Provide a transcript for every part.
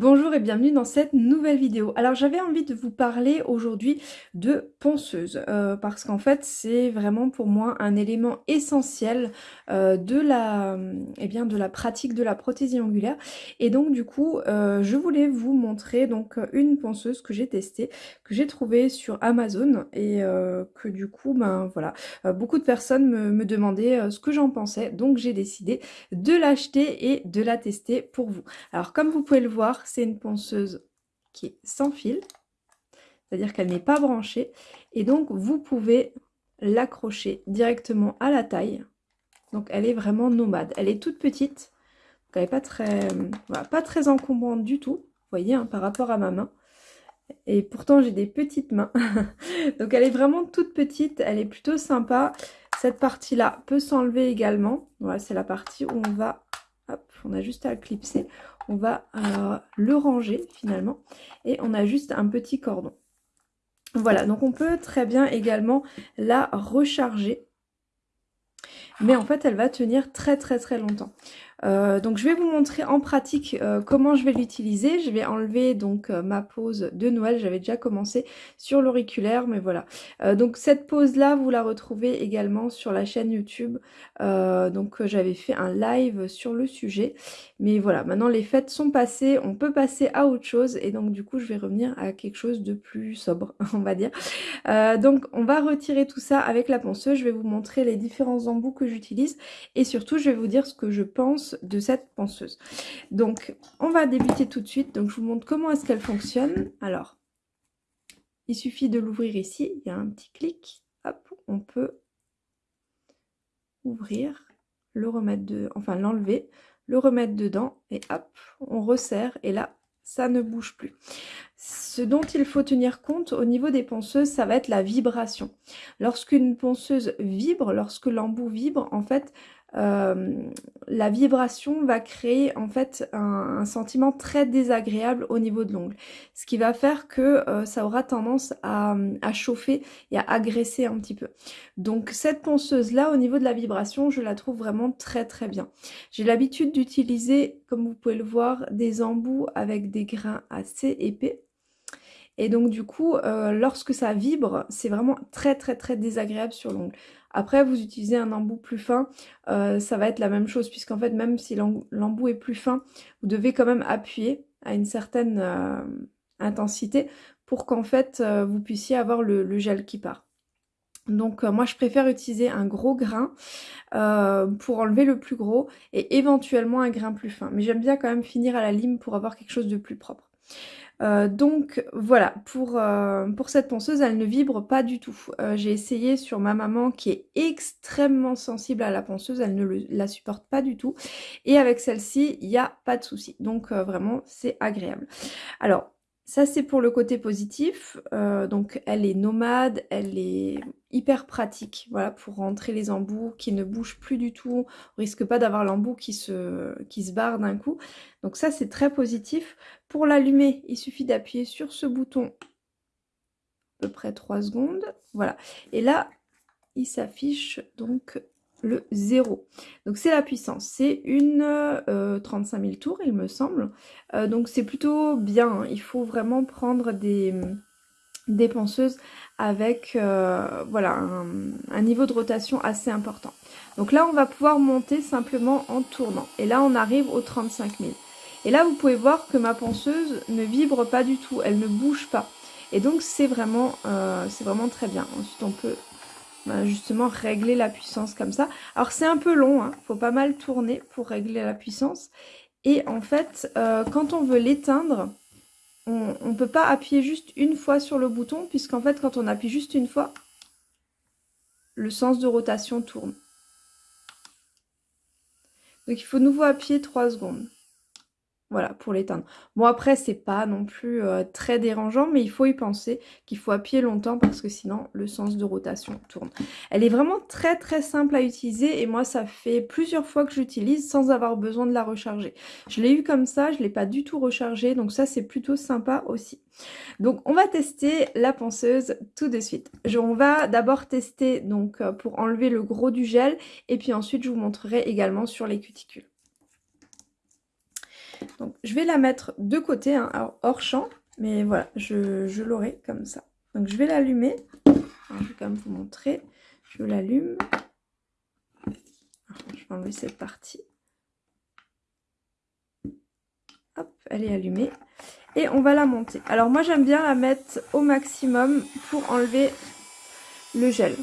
Bonjour et bienvenue dans cette nouvelle vidéo. Alors j'avais envie de vous parler aujourd'hui de ponceuse euh, parce qu'en fait c'est vraiment pour moi un élément essentiel euh, de, la, eh bien, de la pratique de la prothésie angulaire et donc du coup euh, je voulais vous montrer donc une ponceuse que j'ai testée, que j'ai trouvée sur Amazon et que du coup ben voilà beaucoup de personnes me, me demandaient ce que j'en pensais donc j'ai décidé de l'acheter et de la tester pour vous. Alors comme vous pouvez le voir c'est une ponceuse qui est sans fil, c'est-à-dire qu'elle n'est pas branchée. Et donc, vous pouvez l'accrocher directement à la taille. Donc, elle est vraiment nomade. Elle est toute petite, elle n'est pas très, pas très encombrante du tout, vous voyez, hein, par rapport à ma main. Et pourtant, j'ai des petites mains. donc, elle est vraiment toute petite, elle est plutôt sympa. Cette partie-là peut s'enlever également. Voilà, c'est la partie où on va... Hop, on a juste à clipser on va euh, le ranger finalement et on a juste un petit cordon. Voilà, donc on peut très bien également la recharger. Mais en fait, elle va tenir très très très longtemps. Euh, donc je vais vous montrer en pratique euh, comment je vais l'utiliser. Je vais enlever donc euh, ma pose de Noël. J'avais déjà commencé sur l'auriculaire, mais voilà. donc cette pose là, vous la retrouvez également sur la chaîne YouTube. donc j'avais fait un live sur le sujet. Mais voilà, maintenant les fêtes sont passées, on peut passer à autre chose. Et donc du coup, je vais revenir à quelque chose de plus sobre, on va dire. donc on va retirer tout ça avec la ponceuse. Je vais vous montrer les différents embouts que j'utilise. Et surtout, je vais vous dire ce que je pense de cette ponceuse. Donc, on va débuter tout de suite. Donc, je vous montre comment est-ce qu'elle fonctionne. Alors, il suffit de l'ouvrir ici. Il y a un petit clic. Hop, on peut ouvrir, le remettre de, enfin l'enlever, le remettre dedans et hop, on resserre et là, ça ne bouge plus. Ce dont il faut tenir compte au niveau des ponceuses, ça va être la vibration. Lorsqu'une ponceuse vibre, lorsque l'embout vibre, en fait, euh, la vibration va créer en fait un, sentiment très désagréable au niveau de l'ongle. Ce qui va faire que euh, ça aura tendance à, chauffer et à agresser un petit peu. Donc cette ponceuse là au niveau de la vibration je la trouve vraiment très très bien. J'ai l'habitude d'utiliser comme vous pouvez le voir des embouts avec des grains assez épais. Et donc du coup, euh, lorsque ça vibre, c'est vraiment très très très désagréable sur l'ongle. Après, vous utilisez un embout plus fin, euh, ça va être la même chose, puisqu'en fait, même si l'embout est plus fin, vous devez quand même appuyer à une certaine euh, intensité pour qu'en fait, euh, vous puissiez avoir le, gel qui part. Donc moi je préfère utiliser un gros grain pour enlever le plus gros et éventuellement un grain plus fin. Mais j'aime bien quand même finir à la lime pour avoir quelque chose de plus propre. Euh, donc voilà, pour, euh, pour cette ponceuse, elle ne vibre pas du tout. Euh, j'ai essayé sur ma maman qui est extrêmement sensible à la ponceuse, elle ne la supporte pas du tout. Et avec celle-ci, il n'y a pas de souci. Donc vraiment, c'est agréable. Alors, ça, c'est pour le côté positif. Euh, donc, elle est nomade, elle est hyper pratique, voilà, pour rentrer les embouts qui ne bougent plus du tout. On risque pas d'avoir l'embout qui se, qui se barre d'un coup. Donc ça, c'est très positif. Pour l'allumer, il suffit d'appuyer sur ce bouton à peu près 3 secondes. Voilà. Et là, il s'affiche donc le 0. Donc c'est la puissance, c'est une 35 000 tours il me semble. Euh, donc c'est plutôt bien, hein. il faut vraiment prendre des, des penseuses avec euh, voilà un, niveau de rotation assez important. Donc là on va pouvoir monter simplement en tournant. Et là on arrive aux 35 000. Et là vous pouvez voir que ma ponceuse ne vibre pas du tout, elle ne bouge pas. Et donc c'est vraiment, euh, c'est vraiment très bien. Ensuite on peut justement régler la puissance comme ça. Alors c'est un peu long, il hein. faut pas mal tourner pour régler la puissance. Et en fait, euh, quand on veut l'éteindre, on ne peut pas appuyer juste une fois sur le bouton, puisqu'en fait quand on appuie juste une fois, le sens de rotation tourne. Donc il faut nouveau appuyer 3 secondes. Voilà, pour l'éteindre. Bon, après, c'est pas non plus euh, très dérangeant, mais il faut y penser qu'il faut appuyer longtemps parce que sinon, le sens de rotation tourne. Elle est vraiment très très simple à utiliser et moi, ça fait plusieurs fois que j'utilise sans avoir besoin de la recharger. Je l'ai eu comme ça, je l'ai pas du tout rechargé, donc ça, c'est plutôt sympa aussi. Donc, on va tester la ponceuse tout de suite. on va d'abord tester donc euh, pour enlever le gros du gel et puis ensuite, je vous montrerai également sur les cuticules. Donc je vais la mettre de côté, hein, hors champ, mais voilà, je, l'aurai comme ça. Donc je vais l'allumer. Je vais quand même vous montrer. Je l'allume. Je vais enlever cette partie. Hop, elle est allumée. Et on va la monter. Alors moi j'aime bien la mettre au maximum pour enlever le gel.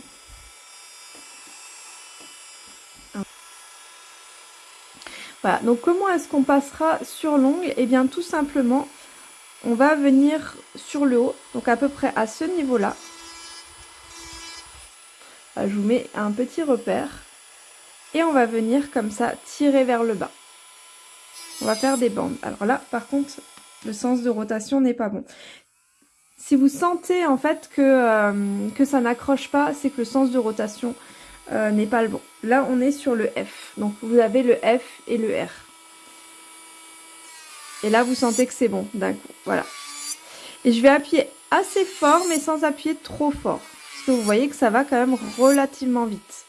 Voilà, donc comment est-ce qu'on passera sur l'ongle? Eh bien tout simplement, on va venir sur le haut, donc à peu près à ce niveau-là. Je vous mets un petit repère. Et on va venir comme ça tirer vers le bas. On va faire des bandes. Alors là, par contre, le sens de rotation n'est pas bon. Si vous sentez en fait que, euh, que ça n'accroche pas, c'est que le sens de rotation euh, n'est pas le bon. Là, on est sur le F. Donc, vous avez le F et le R. Et là, vous sentez que c'est bon d'un coup. Voilà. Et je vais appuyer assez fort, mais sans appuyer trop fort. Parce que vous voyez que ça va quand même relativement vite.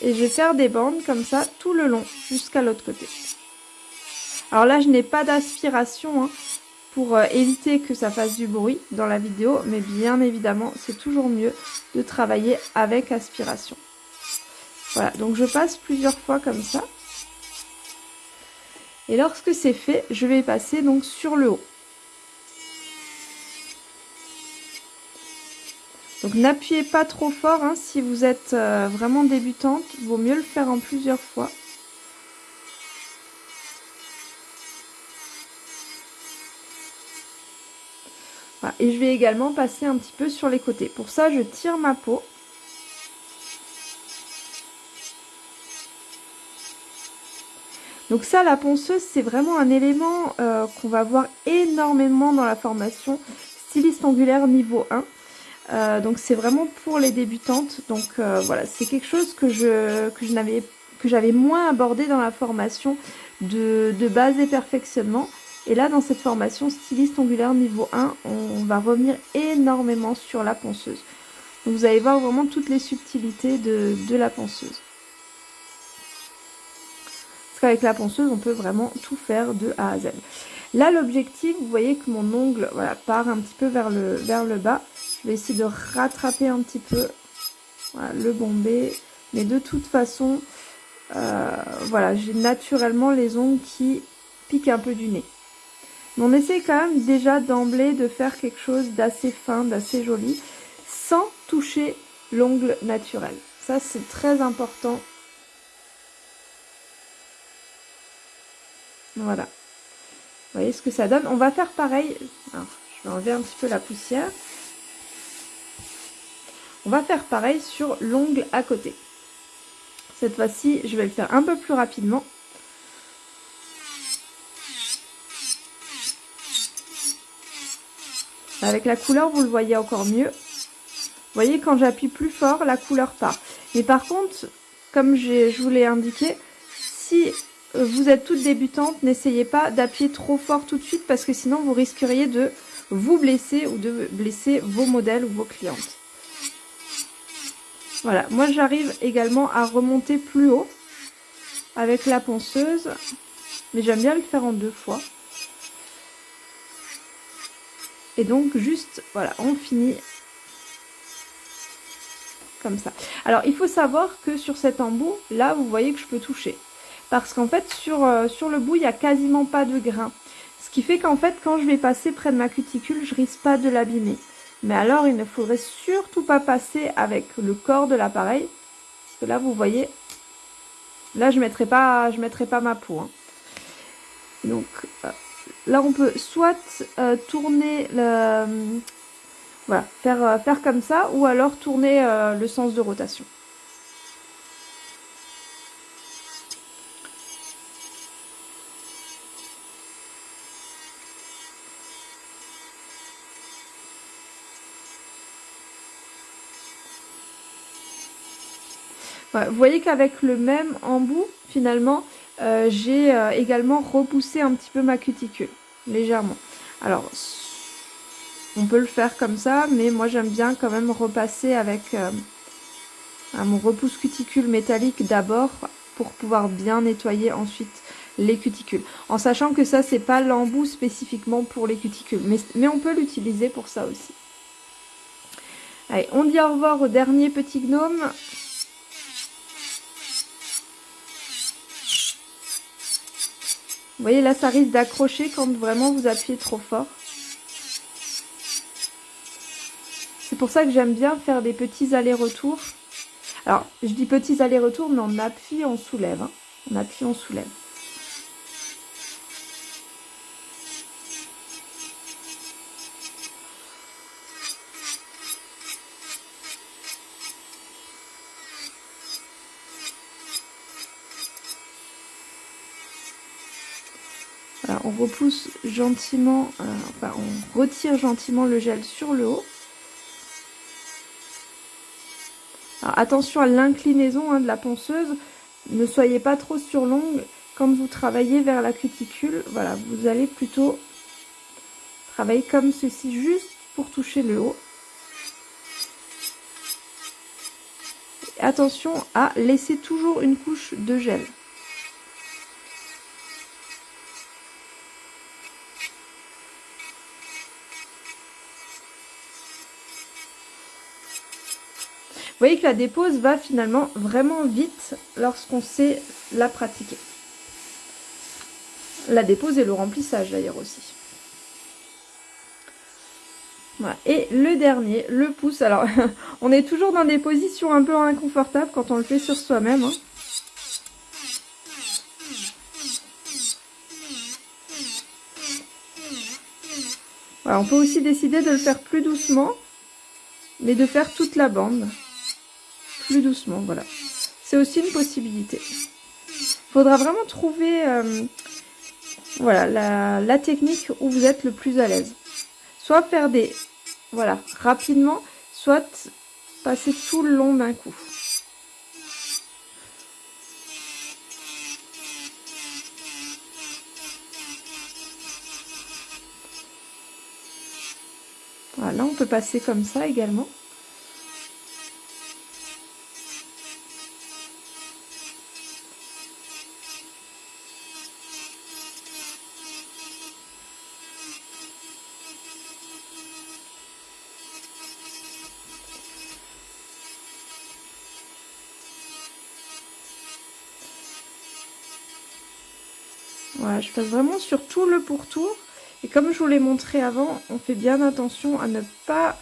Et je vais faire des bandes comme ça tout le long, jusqu'à l'autre côté. Alors là, je n'ai pas d'aspiration. Hein pour euh, éviter que ça fasse du bruit dans la vidéo, mais bien évidemment, c'est toujours mieux de travailler avec aspiration. Voilà, donc je passe plusieurs fois comme ça. Et lorsque c'est fait, je vais passer donc sur le haut. Donc n'appuyez pas trop fort hein, si vous êtes euh, vraiment débutante, vaut mieux le faire en plusieurs fois. Et je vais également passer un petit peu sur les côtés. Pour ça, je tire ma peau. Donc ça, la ponceuse, c'est vraiment un élément euh, qu'on va voir énormément dans la formation styliste angulaire niveau 1. Euh, donc c'est vraiment pour les débutantes. Donc euh, voilà, c'est quelque chose que j'avais moins abordé dans la formation de base et perfectionnement. Et là, dans cette formation styliste ongulaire niveau 1, on va revenir énormément sur la ponceuse. Donc vous allez voir vraiment toutes les subtilités de, la ponceuse. Parce qu'avec la ponceuse, on peut vraiment tout faire de A à Z. Là, l'objectif, vous voyez que mon ongle voilà, part un petit peu vers le, vers le bas. Je vais essayer de rattraper un petit peu le bombé. Mais de toute façon, euh, voilà, j'ai naturellement les ongles qui piquent un peu du nez. On essaie quand même déjà d'emblée de faire quelque chose d'assez fin, d'assez joli, sans toucher l'ongle naturel. Ça, c'est très important. Voilà. Vous voyez ce que ça donne On va faire pareil. je vais enlever un petit peu la poussière. On va faire pareil sur l'ongle à côté. Cette fois-ci, je vais le faire un peu plus rapidement. Avec la couleur, vous le voyez encore mieux. Vous voyez, quand j'appuie plus fort, la couleur part. Mais par contre, comme je vous l'ai indiqué, si euh, vous êtes toute débutante, n'essayez pas d'appuyer trop fort tout de suite parce que sinon vous risqueriez de vous blesser ou de blesser vos modèles ou vos clientes. Voilà, moi j'arrive également à remonter plus haut avec la ponceuse, mais j'aime bien le faire en deux fois. Et donc juste, voilà, on finit comme ça. Alors il faut savoir que sur cet embout, là vous voyez que je peux toucher. Parce qu'en fait sur, euh, le bout, il n'y a quasiment pas de grain. Ce qui fait qu'en fait quand je vais passer près de ma cuticule, je risque pas de l'abîmer. Mais alors il ne faudrait surtout pas passer avec le corps de l'appareil. Parce que là vous voyez, là je ne mettrai, pas, pas ma peau. Hein. Donc euh, Là, on peut soit euh, tourner le... Voilà, faire, euh, faire comme ça, ou alors tourner euh, le sens de rotation. vous voyez qu'avec le même embout, finalement, euh, j'ai euh, également repoussé un petit peu ma cuticule, légèrement. Alors, on peut le faire comme ça, mais moi j'aime bien quand même repasser avec euh, mon repousse cuticule métallique d'abord pour pouvoir bien nettoyer ensuite les cuticules. En sachant que ça, c'est pas l'embout spécifiquement pour les cuticules. Mais, mais on peut l'utiliser pour ça aussi. Allez, on dit au revoir au dernier petit gnome. Voyez, là, ça risque d'accrocher quand vraiment vous appuyez trop fort. C'est pour ça que j'aime bien faire des petits allers-retours. Alors, je dis petits allers-retours, mais on appuie, on soulève. Hein. On appuie, on soulève. On repousse gentiment, euh, enfin on retire gentiment le gel sur le haut. attention à l'inclinaison hein, de la ponceuse. Ne soyez pas trop sur longue. Quand vous travaillez vers la cuticule, voilà, vous allez plutôt travailler comme ceci, juste pour toucher le haut. attention à laisser toujours une couche de gel. Voyez que la dépose va finalement vraiment vite lorsqu'on sait la pratiquer. La dépose et le remplissage d'ailleurs aussi. Et le dernier, le pouce. Alors, on est toujours dans des positions un peu inconfortables quand on le fait sur soi-même. Hein. On peut aussi décider de le faire plus doucement, mais de faire toute la bande plus doucement, voilà. C'est aussi une possibilité. Faudra vraiment trouver euh, voilà, la, la, technique où vous êtes le plus à l'aise. Soit faire des, voilà, rapidement, soit passer tout le long d'un coup. Voilà, on peut passer comme ça également. Je passe vraiment sur tout le pourtour. Et comme je vous l'ai montré avant, on fait bien attention à ne pas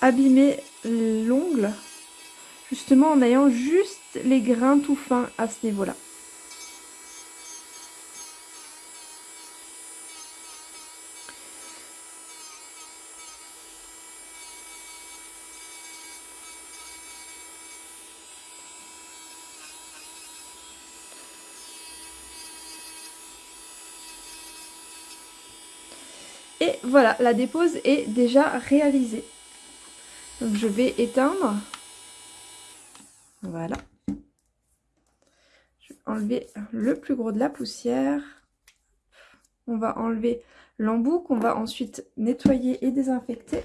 abîmer l'ongle. Justement en ayant juste les grains tout fins à ce niveau-là. Et voilà, la dépose est déjà réalisée. Donc je vais éteindre. Voilà. Je vais enlever le plus gros de la poussière. On va enlever l'embout qu'on va ensuite nettoyer et désinfecter.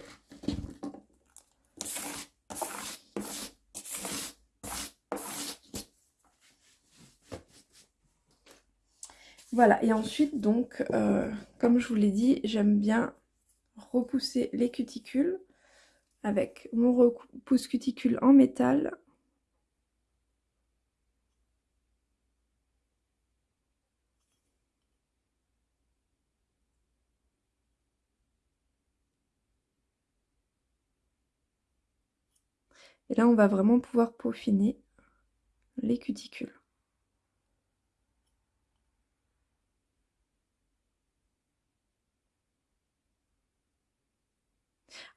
Voilà, et ensuite, donc, euh, comme je vous l'ai dit, j'aime bien repousser les cuticules avec mon repousse cuticule en métal. Et là, on va vraiment pouvoir peaufiner les cuticules.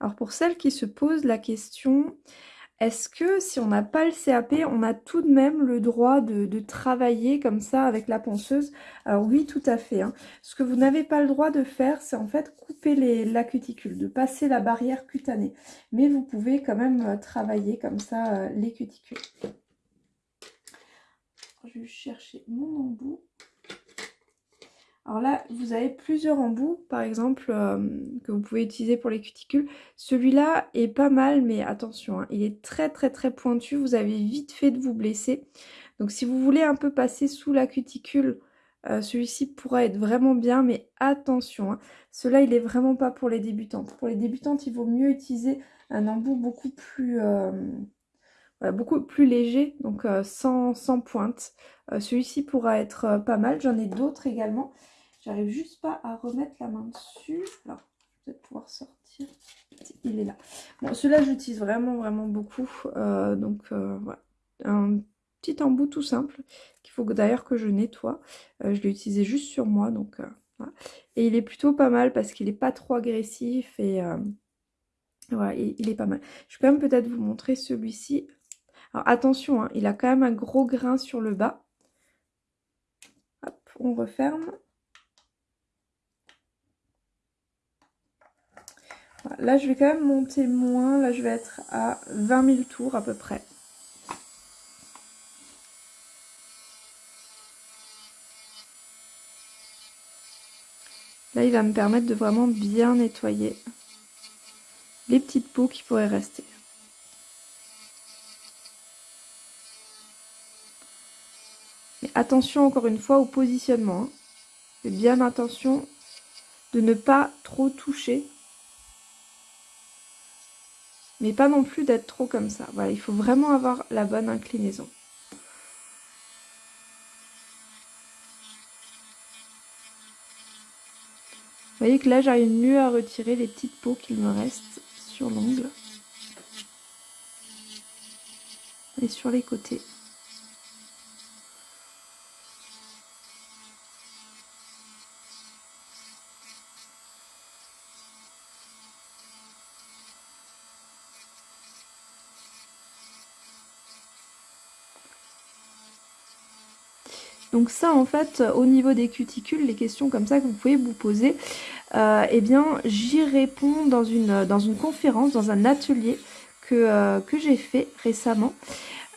Alors pour celles qui se posent la question, est-ce que si on n'a pas le CAP, on a tout de même le droit de, travailler comme ça avec la ponceuse? Alors oui, tout à fait. Hein. Ce que vous n'avez pas le droit de faire, c'est en fait couper les, la cuticule, de passer la barrière cutanée. Mais vous pouvez quand même euh, travailler comme ça euh, les cuticules. Je vais chercher mon embout. Alors là, vous avez plusieurs embouts, par exemple, euh, que vous pouvez utiliser pour les cuticules. Celui-là est pas mal, mais attention, hein, il est très très très pointu. Vous avez vite fait de vous blesser. Donc si vous voulez un peu passer sous la cuticule, euh, celui-ci pourra être vraiment bien, mais attention, hein. cela il est vraiment pas pour les débutantes. Pour les débutantes, il vaut mieux utiliser un embout beaucoup plus, euh, beaucoup plus léger, donc euh, sans, pointe. celui-ci pourra être pas mal, j'en ai d'autres également. J'arrive juste pas à remettre la main dessus. Alors, vais peut-être pouvoir sortir. Il est là. Bon, celui-là, j'utilise vraiment, vraiment beaucoup. donc, voilà. Un petit embout tout simple qu'il faut d'ailleurs que je nettoie. Euh, je l'ai utilisé juste sur moi donc euh, Et il est plutôt pas mal parce qu'il n'est pas trop agressif et euh, voilà, il, est pas mal. Je peux même peut-être vous montrer celui-ci. Alors attention, hein, il a quand même un gros grain sur le bas. Hop, on referme. Là, je vais quand même monter moins. Là, je vais être à 20 000 tours à peu près. Là, il va me permettre de vraiment bien nettoyer les petites peaux qui pourraient rester. Attention encore une fois au positionnement. Hein. Faites bien attention de ne pas trop toucher. Mais pas non plus d'être trop comme ça. Voilà, il faut vraiment avoir la bonne inclinaison. Vous voyez que là, j'arrive mieux à retirer les petites peaux qu'il me reste sur l'ongle. Et sur les côtés. Donc ça en fait au niveau des cuticules, les questions comme ça que vous pouvez vous poser, euh, eh bien j'y réponds dans une, dans une conférence, dans un atelier que, euh, j'ai fait récemment.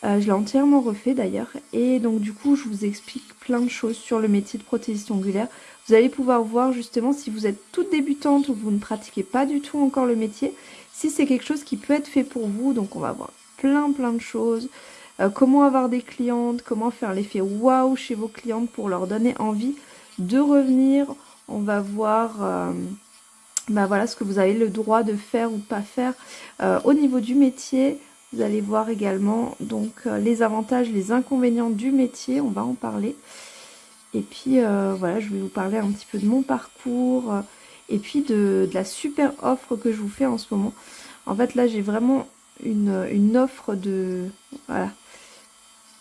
Euh, je l'ai entièrement refait d'ailleurs et donc du coup je vous explique plein de choses sur le métier de prothésiste ongulaire. Vous allez pouvoir voir justement si vous êtes toute débutante ou vous ne pratiquez pas du tout encore le métier, si c'est quelque chose qui peut être fait pour vous. Donc on va voir plein plein de choses. Euh, comment avoir des clientes, comment faire l'effet waouh chez vos clientes pour leur donner envie de revenir. On va voir euh, bah voilà, ce que vous avez le droit de faire ou pas faire euh, au niveau du métier. Vous allez voir également donc les avantages, les inconvénients du métier, on va en parler. Et puis voilà, je vais vous parler un petit peu de mon parcours et puis de, la super offre que je vous fais en ce moment. En fait là j'ai vraiment une, une offre de... Voilà,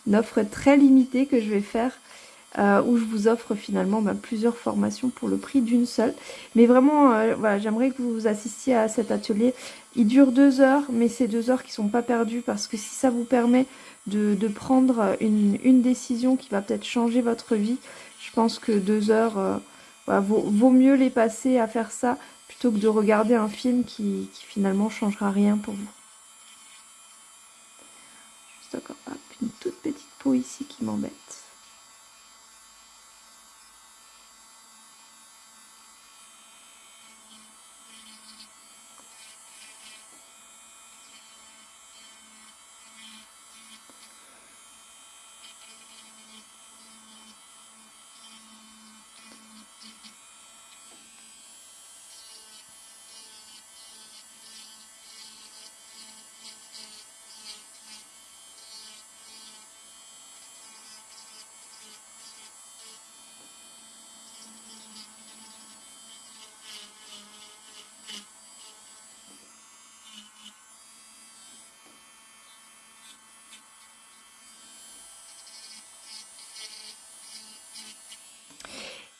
une offre très limitée que je vais faire euh, où je vous offre finalement bah, plusieurs formations pour le prix d'une seule. Mais vraiment, euh, voilà, j'aimerais que vous assistiez à cet atelier. Il dure deux heures, mais c'est deux heures qui sont pas perdues parce que si ça vous permet de, prendre une, décision qui va peut-être changer votre vie, je pense que deux heures, euh, vaut, mieux les passer à faire ça plutôt que de regarder un film qui, qui finalement changera rien pour vous. Juste encore, toute petite peau ici qui m'embête.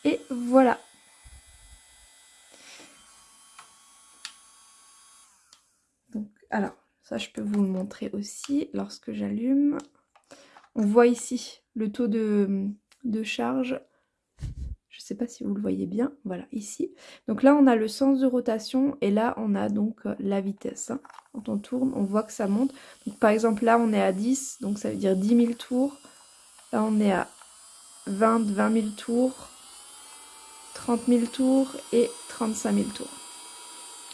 Et voilà. Donc, alors, ça je peux vous le montrer aussi lorsque j'allume. On voit ici le taux de, charge. Je ne sais pas si vous le voyez bien. Voilà, ici. Donc là, on a le sens de rotation et là, on a donc la vitesse. Hein. Quand on tourne, on voit que ça monte. Par exemple, là, on est à 10, donc ça veut dire 10 000 tours. Là, on est à 20, 20 000 tours. 30 000 tours et 35 000 tours.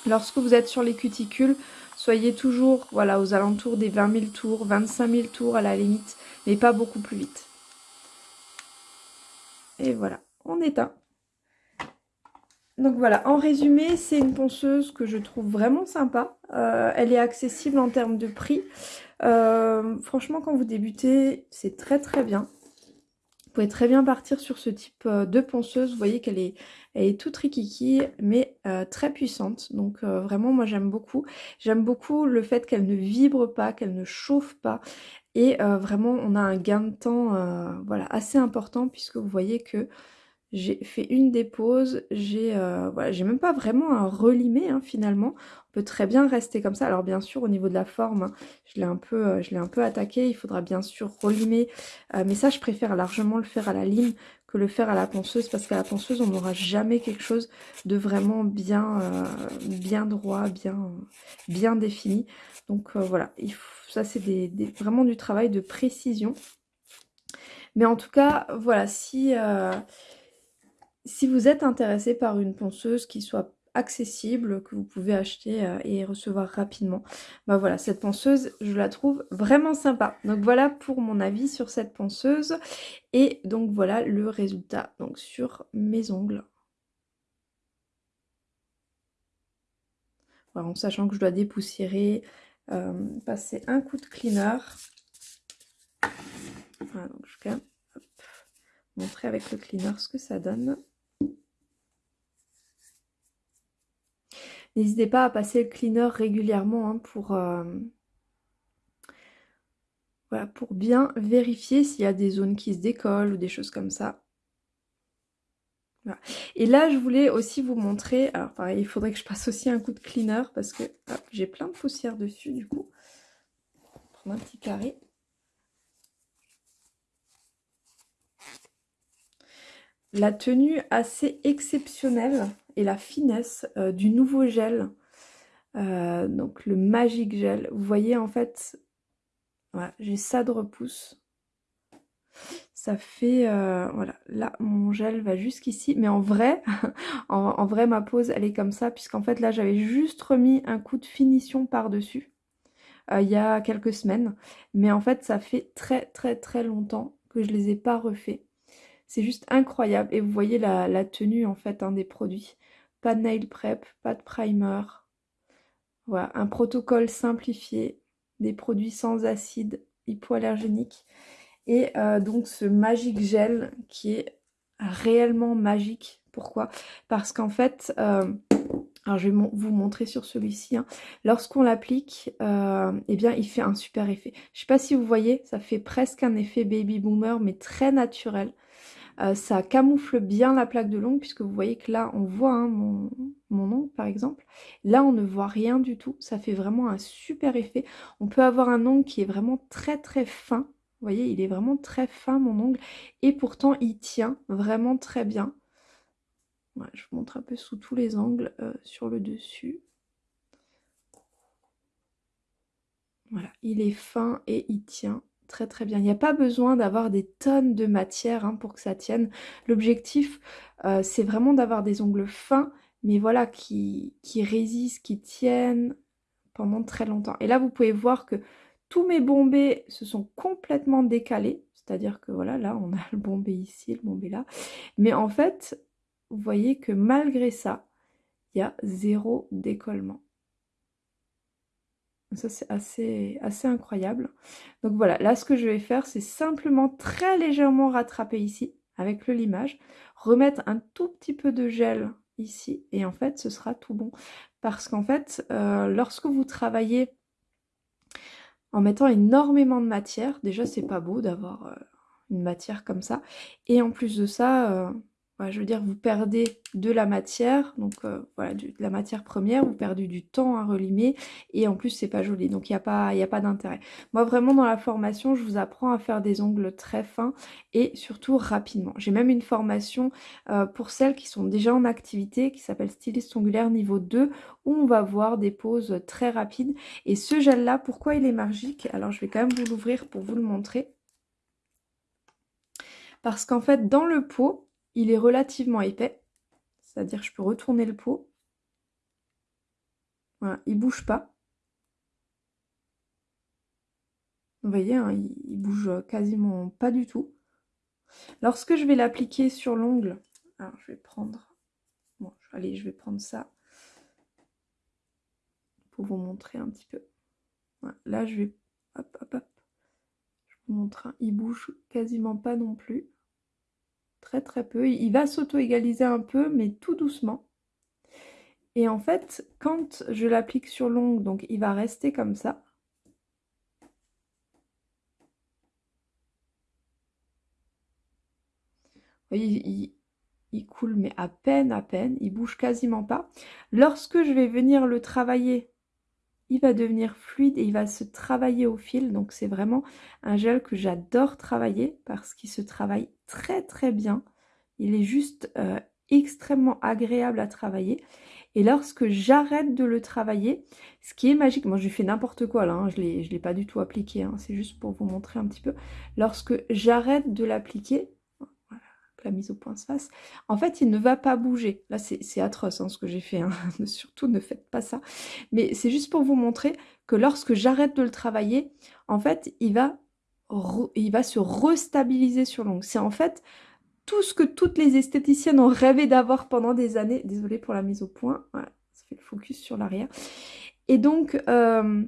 Lorsque vous êtes sur les cuticules, Soyez toujours voilà, aux alentours des 20 000 tours, 25 000 tours à la limite, mais pas beaucoup plus vite. Et voilà, on éteint. Donc voilà, en résumé, c'est une ponceuse que je trouve vraiment sympa. Euh, elle est accessible en termes de prix. Euh, franchement, quand vous débutez, c'est très très bien. Vous pouvez très bien partir sur ce type euh, de ponceuse. Vous voyez qu'elle est, elle est toute rikiki, mais très puissante. Donc vraiment, moi j'aime beaucoup. J'aime beaucoup le fait qu'elle ne vibre pas, qu'elle ne chauffe pas. Et vraiment, on a un gain de temps voilà, assez important puisque vous voyez que j'ai fait une dépose, j'ai euh, voilà, même pas vraiment un relimé hein, finalement. On peut très bien rester comme ça. Alors bien sûr au niveau de la forme, hein, je l'ai un peu euh, je un peu attaqué. Il faudra bien sûr relimer. Euh, mais ça je préfère largement le faire à la lime que le faire à la ponceuse parce qu'à la ponceuse on n'aura jamais quelque chose de vraiment bien bien droit, bien bien défini. Donc voilà, il ça c'est des, vraiment du travail de précision. Mais en tout cas, voilà, si, si vous êtes intéressé par une ponceuse qui soit accessible, que vous pouvez acheter euh, et recevoir rapidement, bah voilà, cette ponceuse, je la trouve vraiment sympa. Donc voilà pour mon avis sur cette ponceuse. Et donc voilà le résultat donc sur mes ongles. Voilà, en sachant que je dois dépoussiérer, euh, passer un coup de cleaner. Voilà, donc je vais quand même montrer avec le cleaner ce que ça donne. N'hésitez pas à passer le cleaner régulièrement hein, pour, euh, pour bien vérifier s'il y a des zones qui se décollent ou des choses comme ça. Et là, je voulais aussi vous montrer, alors pareil, il faudrait que je passe aussi un coup de cleaner parce que j'ai plein de poussière dessus du coup. Prendre un petit carré. La tenue assez exceptionnelle et la finesse euh, du nouveau gel. Euh, donc le Magic Gel. Vous voyez en fait, voilà, j'ai ça de repousse. Ça fait, euh, voilà, là mon gel va jusqu'ici. Mais en vrai, en, vrai ma pose elle est comme ça. Puisqu'en fait là j'avais juste remis un coup de finition par-dessus. il y a quelques semaines. Mais en fait ça fait très très très longtemps que je les ai pas refaits. C'est juste incroyable. Et vous voyez la, tenue en fait hein, des produits. Pas de nail prep, pas de primer. Voilà, un protocole simplifié, des produits sans acide hypoallergénique. Et euh, donc ce Magic Gel qui est réellement magique. Pourquoi? Parce qu'en fait, euh, alors je vais vous montrer sur celui-ci, hein. lorsqu'on l'applique, euh, eh bien il fait un super effet. Je ne sais pas si vous voyez, ça fait presque un effet baby boomer, mais très naturel. Euh, ça camoufle bien la plaque de l'ongle puisque vous voyez que là on voit hein, mon, ongle par exemple. Là on ne voit rien du tout, ça fait vraiment un super effet. On peut avoir un ongle qui est vraiment très très fin. Vous voyez, il est vraiment très fin mon ongle et pourtant il tient vraiment très bien. je vous montre un peu sous tous les angles euh, sur le dessus. Voilà, il est fin et il tient très très bien. Il n'y a pas besoin d'avoir des tonnes de matière hein, pour que ça tienne. L'objectif, euh, c'est vraiment d'avoir des ongles fins, mais voilà, qui, qui résistent, qui tiennent pendant très longtemps. Et là, vous pouvez voir que tous mes bombés se sont complètement décalés. C'est-à-dire que voilà, là, on a le bombé ici, le bombé là. Mais en fait, vous voyez que malgré ça, il y a zéro décollement. Ça, c'est assez, incroyable. Donc voilà, là, ce que je vais faire, c'est simplement très légèrement rattraper ici avec le limage, remettre un tout petit peu de gel ici, et en fait, ce sera tout bon. Parce qu'en fait, euh, lorsque vous travaillez en mettant énormément de matière, déjà, c'est pas beau d'avoir euh, une matière comme ça. Et en plus de ça, euh, je veux dire, vous perdez de la matière, donc euh, voilà, de la matière première, vous perdez du temps à relimer, et en plus c'est pas joli, donc il n'y a pas, pas d'intérêt. Moi vraiment dans la formation, je vous apprends à faire des ongles très fins, et surtout rapidement. J'ai même une formation euh, pour celles qui sont déjà en activité, qui s'appelle styliste ongulaire niveau 2, où on va voir des poses très rapides. Et ce gel là, pourquoi il est magique? Alors je vais quand même vous l'ouvrir pour vous le montrer. Parce qu'en fait, dans le pot, il est relativement épais, c'est-à-dire je peux retourner le pot. Voilà, il bouge pas. Vous voyez, hein, il, bouge quasiment pas du tout. Lorsque je vais l'appliquer sur l'ongle, alors je vais prendre, bon, allez, je vais prendre ça pour vous montrer un petit peu. là, je vais, hop, hop, hop, je vous montre, hein, il bouge quasiment pas non plus. Très très peu. Il va s'auto-égaliser un peu, mais tout doucement. Et en fait, quand je l'applique sur l'ongle, donc il va rester comme ça. il, il, coule, mais à peine, à peine. Il bouge quasiment pas. Lorsque je vais venir le travailler, il va devenir fluide et il va se travailler au fil. Donc c'est vraiment un gel que j'adore travailler parce qu'il se travaille très très bien. Il est juste euh, extrêmement agréable à travailler. Et lorsque j'arrête de le travailler, ce qui est magique, moi j'ai fait n'importe quoi là, hein, je ne l'ai pas du tout appliqué, hein, c'est juste pour vous montrer un petit peu. Lorsque j'arrête de l'appliquer, la mise au point se fasse. En fait, il ne va pas bouger. Là, c'est atroce hein, ce que j'ai fait. Surtout, ne faites pas ça. Mais c'est juste pour vous montrer que lorsque j'arrête de le travailler, en fait, il va, il va se restabiliser sur l'ongle. C'est en fait tout ce que toutes les esthéticiennes ont rêvé d'avoir pendant des années. Désolée pour la mise au point. Ça fait le focus sur l'arrière. Et donc... Euh,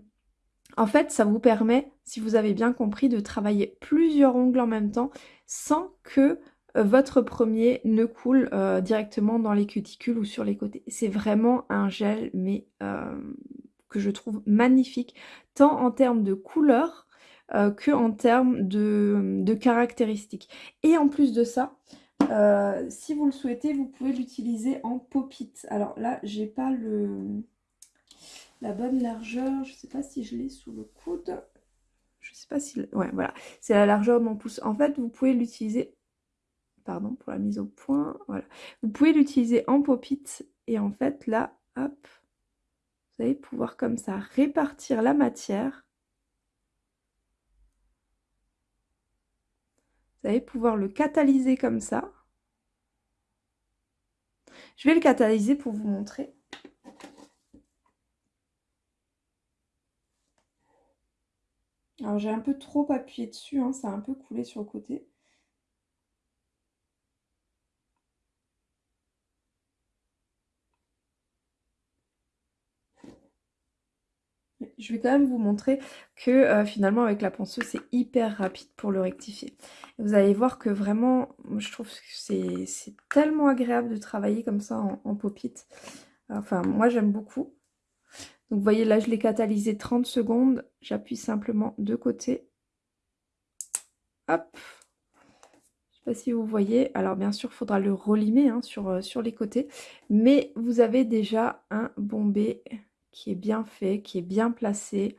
en fait, ça vous permet, si vous avez bien compris, de travailler plusieurs ongles en même temps sans que euh, votre premier ne coule euh, directement dans les cuticules ou sur les côtés. C'est vraiment un gel, mais que je trouve magnifique, tant en termes de couleur que en termes de, caractéristiques. Et en plus de ça, si vous le souhaitez, vous pouvez l'utiliser en pop-it. Alors là, j'ai pas le la bonne largeur, je sais pas si je l'ai sous le coude. Je sais pas si... Ouais, voilà. C'est la largeur de mon pouce. En fait, vous pouvez l'utiliser pardon pour la mise au point, voilà. Vous pouvez l'utiliser en pop-it et en fait là, hop, vous allez pouvoir comme ça répartir la matière. Vous allez pouvoir le catalyser comme ça. Je vais le catalyser pour vous montrer. Alors j'ai un peu trop appuyé dessus, hein, ça a un peu coulé sur le côté. Je vais quand même vous montrer que euh, finalement avec la ponceuse c'est hyper rapide pour le rectifier. Vous allez voir que vraiment, je trouve que c'est tellement agréable de travailler comme ça en, pop-it. Enfin, moi j'aime beaucoup. Donc vous voyez là je l'ai catalysé 30 secondes. J'appuie simplement de côté. Hop je sais pas si vous voyez, alors bien sûr il faudra le relimer hein, sur, euh, sur les côtés, mais vous avez déjà un bombé qui est bien fait, qui est bien placé.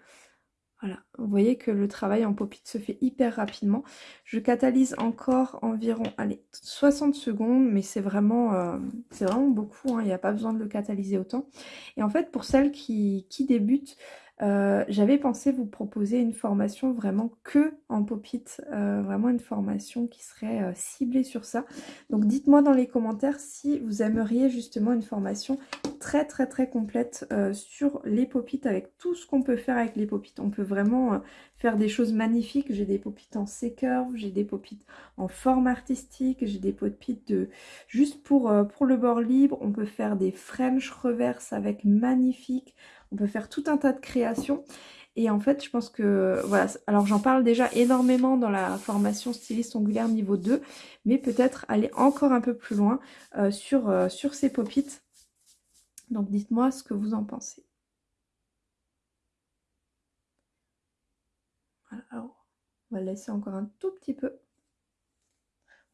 Voilà, vous voyez que le travail en pop-it se fait hyper rapidement. Je catalyse encore environ allez, 60 secondes, mais c'est vraiment, euh, vraiment beaucoup, hein. il n'y a pas besoin de le catalyser autant. Et en fait, pour celles qui, qui débutent, euh, j'avais pensé vous proposer une formation vraiment que en pop-it, euh, vraiment une formation qui serait euh, ciblée sur ça. Donc dites-moi dans les commentaires si vous aimeriez justement une formation très très très complète sur les pop-it avec tout ce qu'on peut faire avec les pop-it. On peut vraiment faire des choses magnifiques. J'ai des pop-it en C-curve, j'ai des pop-it en forme artistique, j'ai des pop-it de juste pour, pour le bord libre. On peut faire des French reverse avec magnifique. On peut faire tout un tas de créations. Et en fait, je pense que, voilà, alors j'en parle déjà énormément dans la formation styliste ongulaire niveau 2, mais peut-être aller encore un peu plus loin euh, sur, euh, sur ces pop-it. Donc dites-moi ce que vous en pensez. Voilà, alors on va laisser encore un tout petit peu.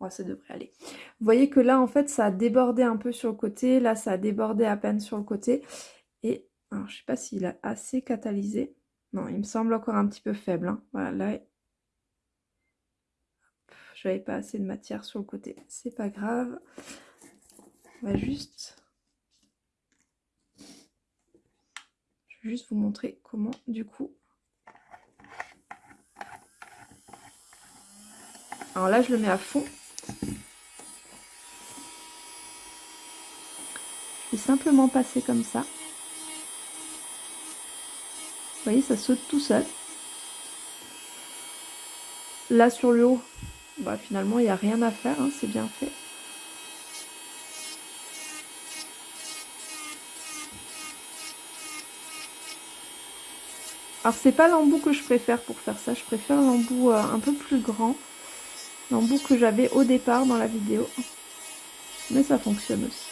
Ouais, ça devrait aller. Vous voyez que là, en fait, ça a débordé un peu sur le côté. Là, ça a débordé à peine sur le côté. Et alors, je sais pas s'il a assez catalysé. Non, il me semble encore un petit peu faible. Hein. Voilà, là, je n'avais pas assez de matière sur le côté. C'est pas grave. On va juste... Je vais juste vous montrer comment, du coup... Alors là, je le mets à fond. Je vais simplement passer comme ça. Vous voyez, ça saute tout seul. Là sur le haut, bah, finalement il n'y a rien à faire, hein, c'est bien fait. Alors c'est pas l'embout que je préfère pour faire ça, je préfère l'embout euh, un peu plus grand. L'embout que j'avais au départ dans la vidéo. Mais ça fonctionne aussi.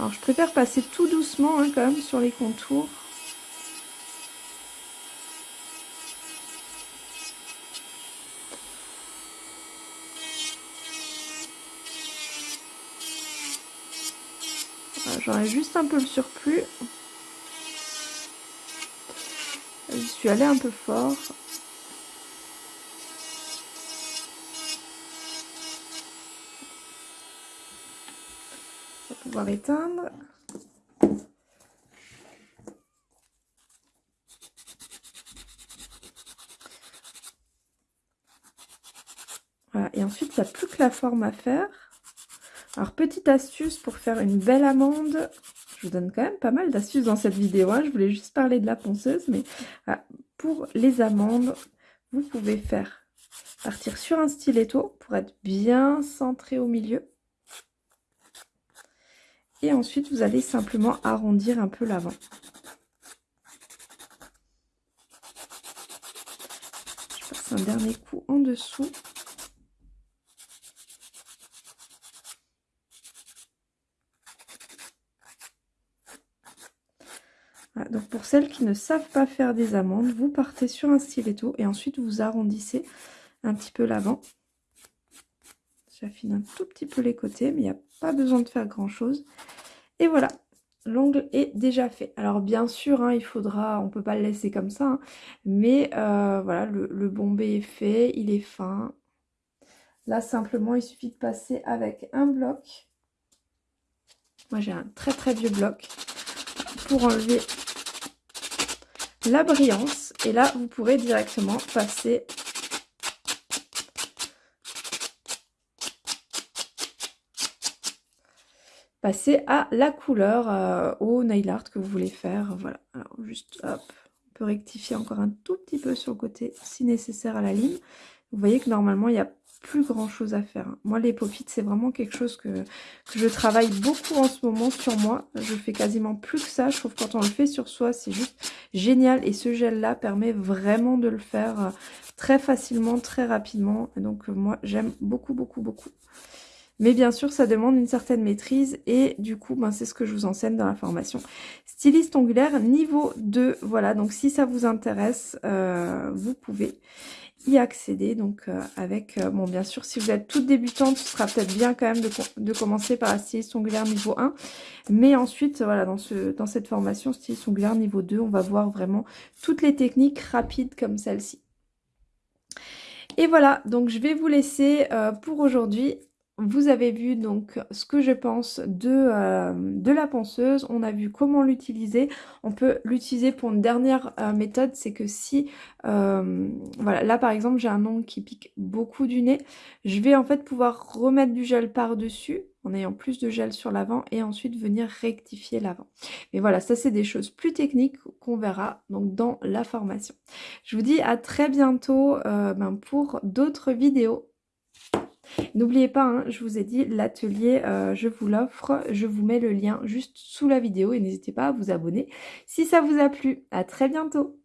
Alors je préfère passer tout doucement hein, quand même sur les contours. J'aurais juste un peu le surplus. Je suis allée un peu fort. Éteindre. Voilà, et ensuite, il n'y a plus que la forme à faire. Alors, petite astuce pour faire une belle amande. Je vous donne quand même pas mal d'astuces dans cette vidéo. Hein. Je voulais juste parler de la ponceuse. Mais pour les amandes, vous pouvez faire partir sur un stiletto pour être bien centré au milieu. Et ensuite, vous allez simplement arrondir un peu l'avant. Je passe un dernier coup en dessous. donc pour celles qui ne savent pas faire des amandes, vous partez sur un stiletto et ensuite vous arrondissez un petit peu l'avant. J'affine un tout petit peu les côtés, mais il n'y a pas besoin de faire grand chose. Et voilà, l'ongle est déjà fait. Alors bien sûr, hein, il faudra, on peut pas le laisser comme ça, hein, mais euh, voilà, le, le bombé est fait, il est fin. Là, simplement, il suffit de passer avec un bloc. Moi, j'ai un très très vieux bloc pour enlever la brillance. Et là, vous pourrez directement passer passer à la couleur euh, au nail art que vous voulez faire. Voilà, alors juste hop, on peut rectifier encore un tout petit peu sur le côté si nécessaire à la ligne. Vous voyez que normalement il y a plus grand chose à faire. Moi les pop c'est vraiment quelque chose que, je travaille beaucoup en ce moment sur moi. Je fais quasiment plus que ça. Je trouve que quand on le fait sur soi c'est juste génial. Et ce gel là permet vraiment de le faire euh, très facilement, très rapidement. donc euh, moi j'aime beaucoup beaucoup beaucoup. Mais bien sûr, ça demande une certaine maîtrise et du coup, ben, c'est ce que je vous enseigne dans la formation. Styliste ongulaire niveau 2, voilà. Donc si ça vous intéresse, euh, vous pouvez y accéder. Donc euh, avec, euh, bon bien sûr, si vous êtes toute débutante, ce sera peut-être bien quand même de, commencer par la styliste ongulaire niveau 1. Mais ensuite, voilà, dans, ce, dans cette formation styliste ongulaire niveau 2, on va voir vraiment toutes les techniques rapides comme celle-ci. Et voilà, donc je vais vous laisser pour aujourd'hui vous avez vu donc ce que je pense de, euh, de la ponceuse. On a vu comment l'utiliser. On peut l'utiliser pour une dernière euh, méthode. C'est que si, euh, voilà, là par exemple j'ai un ongle qui pique beaucoup du nez. Je vais en fait pouvoir remettre du gel par-dessus en ayant plus de gel sur l'avant et ensuite venir rectifier l'avant. Mais voilà, ça c'est des choses plus techniques qu'on verra donc dans la formation. Je vous dis à très bientôt ben, pour d'autres vidéos. N'oubliez pas, hein, je vous ai dit, l'atelier, euh, je vous l'offre. Je vous mets le lien juste sous la vidéo et n'hésitez pas à vous abonner si ça vous a plu. À très bientôt